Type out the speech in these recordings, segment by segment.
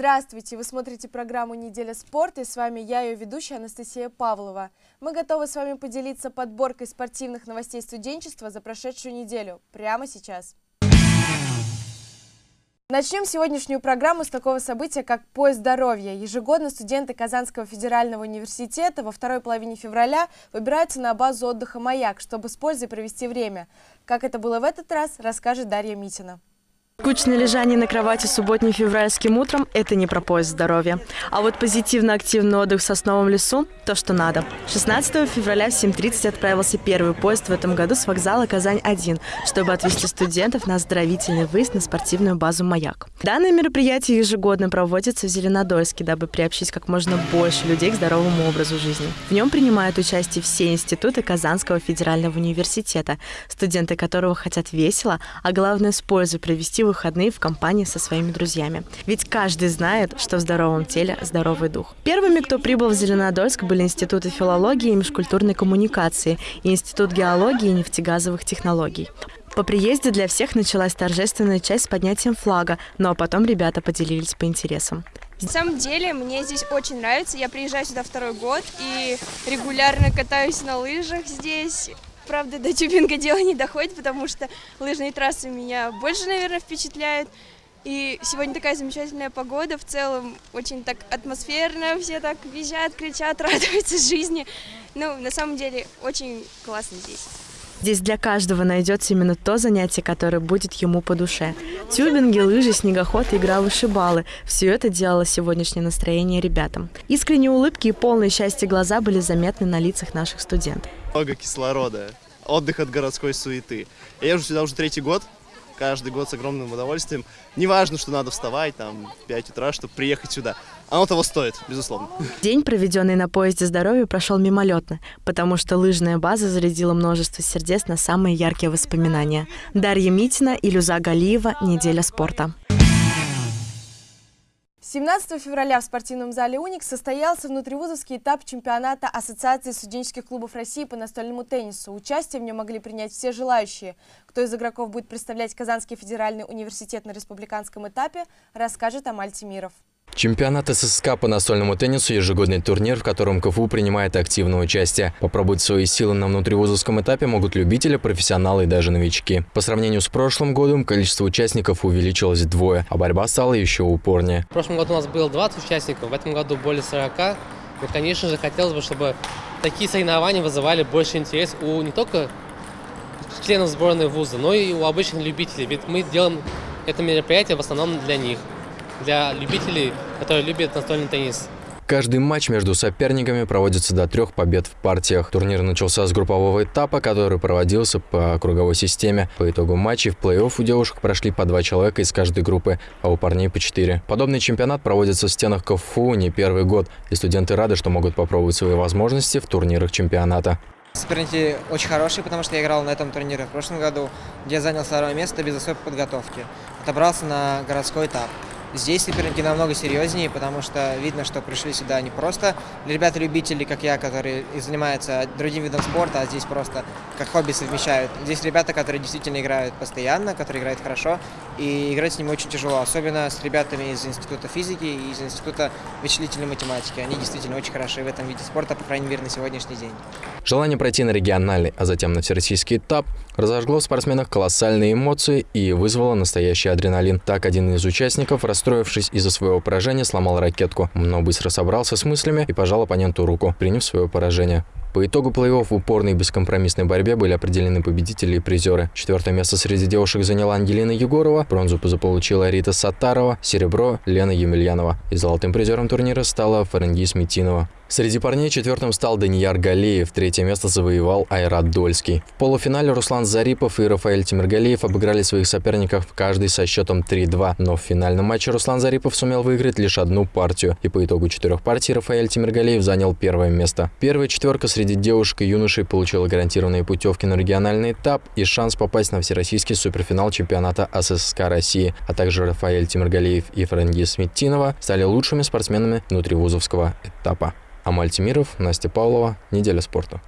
Здравствуйте! Вы смотрите программу «Неделя спорта» и с вами я, ее ведущая Анастасия Павлова. Мы готовы с вами поделиться подборкой спортивных новостей студенчества за прошедшую неделю. Прямо сейчас. Начнем сегодняшнюю программу с такого события, как «Поезд здоровья». Ежегодно студенты Казанского федерального университета во второй половине февраля выбираются на базу отдыха «Маяк», чтобы с пользой провести время. Как это было в этот раз, расскажет Дарья Митина. Скучное лежание на кровати субботним февральским утром – это не про поиск здоровья. А вот позитивно-активный отдых в сосновом лесу – то, что надо. 16 февраля в 7.30 отправился первый поезд в этом году с вокзала Казань-1, чтобы отвезти студентов на оздоровительный выезд на спортивную базу «Маяк». Данное мероприятие ежегодно проводится в Зеленодольске, дабы приобщить как можно больше людей к здоровому образу жизни. В нем принимают участие все институты Казанского федерального университета, студенты которого хотят весело, а главное с пользой провести выходные в компании со своими друзьями. Ведь каждый знает, что в здоровом теле здоровый дух. Первыми, кто прибыл в Зеленодольск, были институты филологии и межкультурной коммуникации и Институт геологии и нефтегазовых технологий. По приезде для всех началась торжественная часть с поднятием флага, ну а потом ребята поделились по интересам. На самом деле, мне здесь очень нравится. Я приезжаю сюда второй год и регулярно катаюсь на лыжах здесь правда, до тюбинга дело не доходит, потому что лыжные трассы меня больше, наверное, впечатляют. И сегодня такая замечательная погода, в целом очень так атмосферно, все так визжат, кричат, радуются жизни. Ну, на самом деле, очень классно здесь. Здесь для каждого найдется именно то занятие, которое будет ему по душе. Тюбинги, лыжи, снегоход, игра вышибалы – все это делало сегодняшнее настроение ребятам. Искренние улыбки и полные счастья глаза были заметны на лицах наших студентов. Много кислорода, отдых от городской суеты. Я езжу сюда уже третий год, каждый год с огромным удовольствием. Не важно, что надо вставать там в 5 утра, чтобы приехать сюда. Оно того стоит, безусловно. День, проведенный на поезде здоровья, прошел мимолетно, потому что лыжная база зарядила множество сердец на самые яркие воспоминания. Дарья Митина, Илюза Галиева, «Неделя спорта». 17 февраля в спортивном зале «Уникс» состоялся внутривузовский этап чемпионата Ассоциации студенческих клубов России по настольному теннису. Участие в нем могли принять все желающие. Кто из игроков будет представлять Казанский федеральный университет на республиканском этапе, расскажет Амаль Тимиров. Чемпионат ССК по настольному теннису – ежегодный турнир, в котором КФУ принимает активное участие. Попробовать свои силы на внутривузовском этапе могут любители, профессионалы и даже новички. По сравнению с прошлым годом количество участников увеличилось вдвое, а борьба стала еще упорнее. В прошлом году у нас было 20 участников, в этом году более 40. И, конечно же, хотелось бы, чтобы такие соревнования вызывали больше интерес у не только членов сборной вуза, но и у обычных любителей. Ведь мы делаем это мероприятие в основном для них для любителей, которые любят настольный теннис. Каждый матч между соперниками проводится до трех побед в партиях. Турнир начался с группового этапа, который проводился по круговой системе. По итогу матчей в плей-офф у девушек прошли по два человека из каждой группы, а у парней по четыре. Подобный чемпионат проводится в стенах КФУ не первый год, и студенты рады, что могут попробовать свои возможности в турнирах чемпионата. Соперники очень хорошие, потому что я играл на этом турнире в прошлом году, где занял второе место без особой подготовки. Отобрался на городской этап. Здесь соперники намного серьезнее, потому что видно, что пришли сюда не просто ребята-любители, как я, которые занимаются другим видом спорта, а здесь просто как хобби совмещают. Здесь ребята, которые действительно играют постоянно, которые играют хорошо, и играть с ними очень тяжело, особенно с ребятами из Института физики и из Института вычислительной математики. Они действительно очень хороши в этом виде спорта, по крайней мере, на сегодняшний день. Желание пройти на региональный, а затем на всероссийский этап разожгло в спортсменах колоссальные эмоции и вызвало настоящий адреналин. Так, один из участников, расстроившись из-за своего поражения, сломал ракетку, но быстро собрался с мыслями и пожал оппоненту руку, приняв свое поражение. По итогу плей-офф в упорной и бескомпромиссной борьбе были определены победители и призеры. Четвертое место среди девушек заняла Ангелина Егорова, бронзу заполучила Рита Сатарова, серебро – Лена Емельянова. И золотым призером турнира стала Фаренгис Митинова. Среди парней четвертым стал Данияр Галеев, третье место завоевал Айрат Дольский. В полуфинале Руслан Зарипов и Рафаэль Тимиргалеев обыграли своих соперников каждый со счетом 3-2, но в финальном матче Руслан Зарипов сумел выиграть лишь одну партию, и по итогу четырех партий Рафаэль Тимиргалеев занял первое место. Первая четверка среди девушек и юношей получила гарантированные путевки на региональный этап и шанс попасть на всероссийский суперфинал чемпионата СССР России, а также Рафаэль Тимиргалеев и Франгис Сметинова стали лучшими спортсменами внутривузовского этапа. Амаль Тимиров, Настя Павлова. Неделя спорта.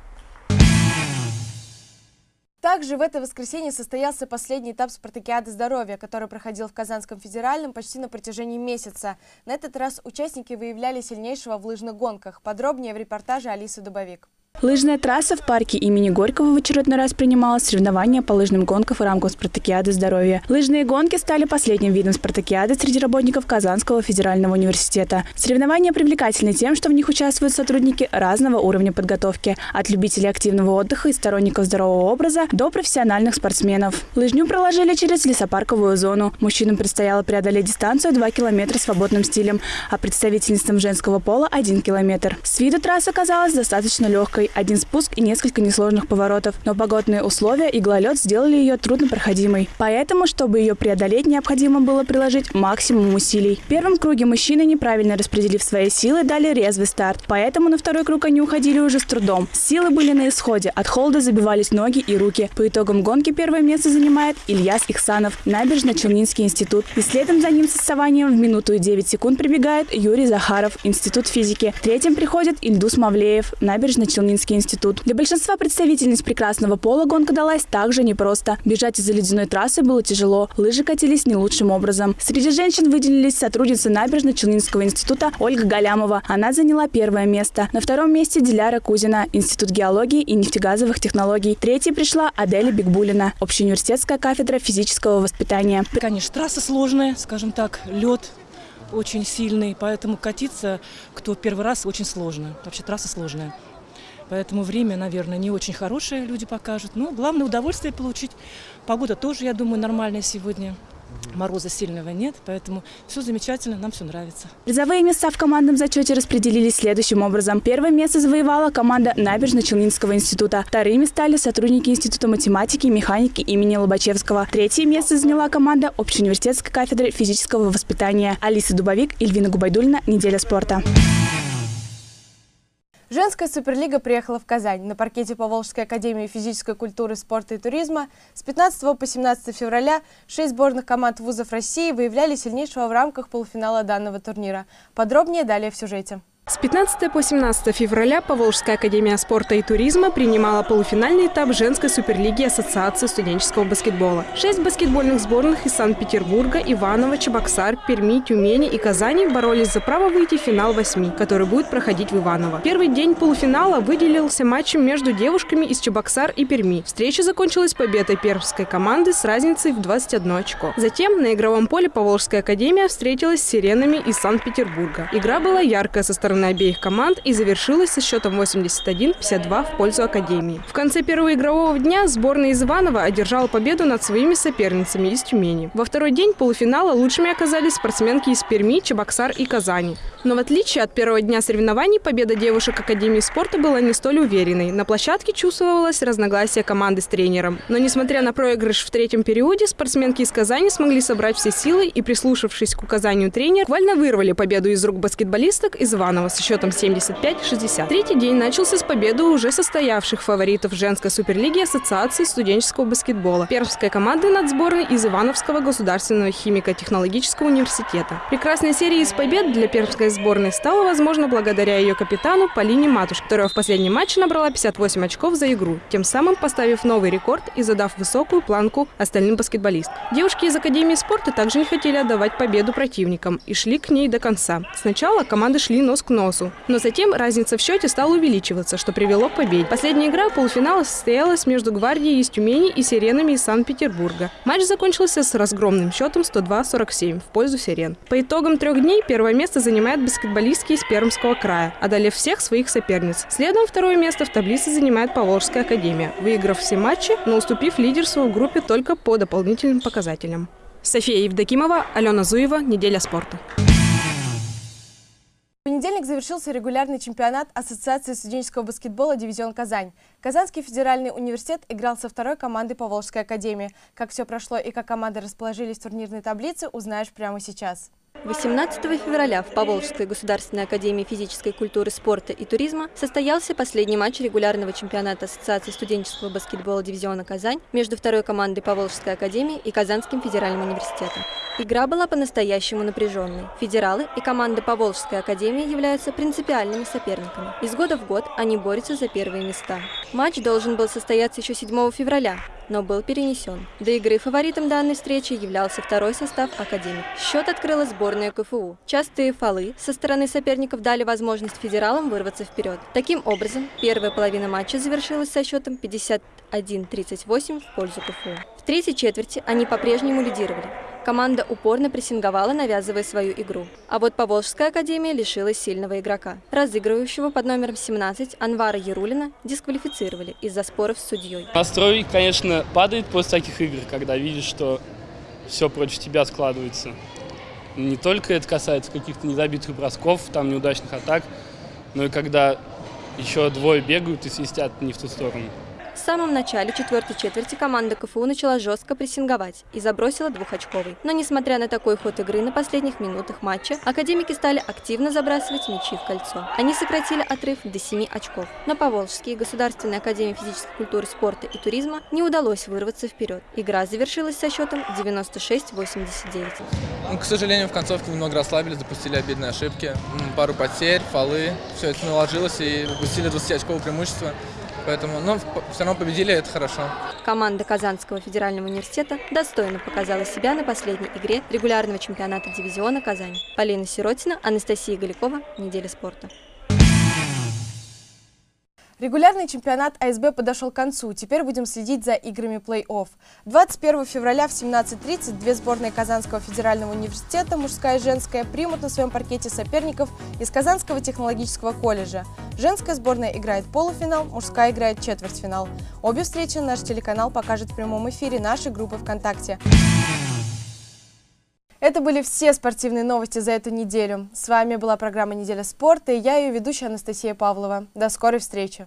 Также в это воскресенье состоялся последний этап спартакиады здоровья, который проходил в Казанском федеральном почти на протяжении месяца. На этот раз участники выявляли сильнейшего в лыжных гонках. Подробнее в репортаже Алисы Дубовик. Лыжная трасса в парке имени Горького в очередной раз принимала соревнования по лыжным гонкам в рамках спартакиады здоровья. Лыжные гонки стали последним видом спартакиады среди работников Казанского федерального университета. Соревнования привлекательны тем, что в них участвуют сотрудники разного уровня подготовки, от любителей активного отдыха и сторонников здорового образа до профессиональных спортсменов. Лыжню проложили через лесопарковую зону. Мужчинам предстояло преодолеть дистанцию 2 километра свободным стилем, а представительницам женского пола – 1 километр. С виду трасса казалась достаточно легкой, один спуск и несколько несложных поворотов. Но погодные условия и гололед сделали ее труднопроходимой. Поэтому, чтобы ее преодолеть, необходимо было приложить максимум усилий. В первом круге мужчины, неправильно распределив свои силы, дали резвый старт. Поэтому на второй круг они уходили уже с трудом. Силы были на исходе. От холода забивались ноги и руки. По итогам гонки первое место занимает Ильяс Ихсанов, набережно-Челнинский институт. И следом за ним с отставанием в минуту и 9 секунд прибегает Юрий Захаров, институт физики. Третьим приходит Ильдус Мавлеев, набережно-Челнинский Мариинский институт. Для большинства представительниц прекрасного пола гонка далась также непросто. Бежать из-за ледяной трассы было тяжело. Лыжи катились не лучшим образом. Среди женщин выделились сотрудница набережно-Челнинского института Ольга Галямова. Она заняла первое место. На втором месте Диляра Кузина, Институт геологии и нефтегазовых технологий. Третьей пришла Аделя Бигбулина, общеуниверситетская кафедра физического воспитания. Конечно, трасса сложная, скажем так, лед очень сильный, поэтому катиться, кто первый раз, очень сложно. Вообще трасса сложная. Поэтому время, наверное, не очень хорошее люди покажут. Но главное удовольствие получить. Погода тоже, я думаю, нормальная сегодня. Мороза сильного нет, поэтому все замечательно, нам все нравится. Призовые места в командном зачете распределились следующим образом. Первое место завоевала команда Набережно-Челнинского института. Вторыми стали сотрудники Института математики и механики имени Лобачевского. Третье место заняла команда Общеуниверситетской кафедры физического воспитания. Алиса Дубовик, Ильвина Губайдульна. Неделя спорта. Женская суперлига приехала в Казань. На паркете Поволжской академии физической культуры, спорта и туризма с 15 по 17 февраля шесть сборных команд вузов России выявляли сильнейшего в рамках полуфинала данного турнира. Подробнее далее в сюжете. С 15 по 17 февраля Поволжская академия спорта и туризма принимала полуфинальный этап женской суперлиги Ассоциации студенческого баскетбола. Шесть баскетбольных сборных из Санкт-Петербурга, Иваново, Чебоксар, Перми, Тюмени и Казани боролись за право выйти в финал восьми, который будет проходить в Иваново. Первый день полуфинала выделился матчем между девушками из Чебоксар и Перми. Встреча закончилась победой пермской команды с разницей в 21 очко. Затем на игровом поле Поволжская академия встретилась с сиренами из Санкт-Петербурга. Игра была яркая со стороны стороны обеих команд и завершилась со счетом 81-52 в пользу Академии. В конце первого игрового дня сборная из Иванова одержала победу над своими соперницами из Тюмени. Во второй день полуфинала лучшими оказались спортсменки из Перми, Чебоксар и Казани. Но в отличие от первого дня соревнований, победа девушек Академии спорта была не столь уверенной. На площадке чувствовалось разногласие команды с тренером. Но несмотря на проигрыш в третьем периоде, спортсменки из Казани смогли собрать все силы и, прислушавшись к указанию тренера, буквально вырвали победу из рук баскетболисток из Иванова Романова со счетом 75-60. Третий день начался с победы уже состоявших фаворитов женской суперлиги Ассоциации студенческого баскетбола. Пермская команда над сборной из Ивановского государственного химико-технологического университета. Прекрасная серия из побед для пермской сборной стала возможна благодаря ее капитану Полине Матуш, которая в последнем матче набрала 58 очков за игру, тем самым поставив новый рекорд и задав высокую планку остальным баскетболистам. Девушки из Академии спорта также не хотели отдавать победу противникам и шли к ней до конца. Сначала команды шли нос к носу. Но затем разница в счете стала увеличиваться, что привело к победе. Последняя игра полуфинала состоялась между Гвардией из Тюмени и Сиренами из Санкт-Петербурга. Матч закончился с разгромным счетом 102-47 в пользу Сирен. По итогам трех дней первое место занимает баскетболистки из Пермского края, одолев всех своих соперниц. Следом второе место в таблице занимает Поволжская академия, выиграв все матчи, но уступив лидерству в группе только по дополнительным показателям. София Евдокимова, Алена Зуева, «Неделя спорта». В понедельник завершился регулярный чемпионат Ассоциации студенческого баскетбола «Дивизион Казань». Казанский федеральный университет играл со второй командой Поволжской академии. Как все прошло и как команды расположились в турнирной таблице, узнаешь прямо сейчас. 18 февраля в Поволжской государственной академии физической культуры, спорта и туризма состоялся последний матч регулярного чемпионата Ассоциации студенческого баскетбола дивизиона «Казань» между второй командой Поволжской академии и Казанским федеральным университетом. Игра была по-настоящему напряженной. Федералы и команда Поволжской академии являются принципиальными соперниками. Из года в год они борются за первые места. Матч должен был состояться еще 7 февраля, но был перенесен. До игры фаворитом данной встречи являлся второй состав Академии. Счет открыла сборная КФУ. Частые фолы со стороны соперников дали возможность федералам вырваться вперед. Таким образом, первая половина матча завершилась со счетом 51-38 в пользу КФУ. В третьей четверти они по-прежнему лидировали. Команда упорно прессинговала, навязывая свою игру. А вот Поволжская академия лишилась сильного игрока. Разыгрывающего под номером 17 Анвара Ярулина дисквалифицировали из-за споров с судьей. Настрой, конечно, падает после таких игр, когда видишь, что все против тебя складывается. Не только это касается каких-то незабитых бросков, там неудачных атак, но и когда еще двое бегают и свистят не в ту сторону. В самом начале четвертой четверти команда КФУ начала жестко прессинговать и забросила двухочковый. Но несмотря на такой ход игры на последних минутах матча, академики стали активно забрасывать мячи в кольцо. Они сократили отрыв до 7 очков. Но Поволжский Государственной академии физической культуры, спорта и туризма не удалось вырваться вперед. Игра завершилась со счетом 96-89. Ну, к сожалению, в концовке немного расслабились, допустили обидные ошибки. Пару потерь, фолы. Все это наложилось и упустили 20-очковое преимущество. Поэтому, но все равно победили, это хорошо. Команда Казанского федерального университета достойно показала себя на последней игре регулярного чемпионата дивизиона «Казань». Полина Сиротина, Анастасия Галикова. Неделя спорта. Регулярный чемпионат АСБ подошел к концу. Теперь будем следить за играми плей-офф. 21 февраля в 17.30 две сборные Казанского федерального университета, мужская и женская, примут на своем паркете соперников из Казанского технологического колледжа. Женская сборная играет полуфинал, мужская играет четвертьфинал. Обе встречи наш телеканал покажет в прямом эфире нашей группы ВКонтакте. Это были все спортивные новости за эту неделю. С вами была программа «Неделя спорта» и я ее ведущая Анастасия Павлова. До скорой встречи!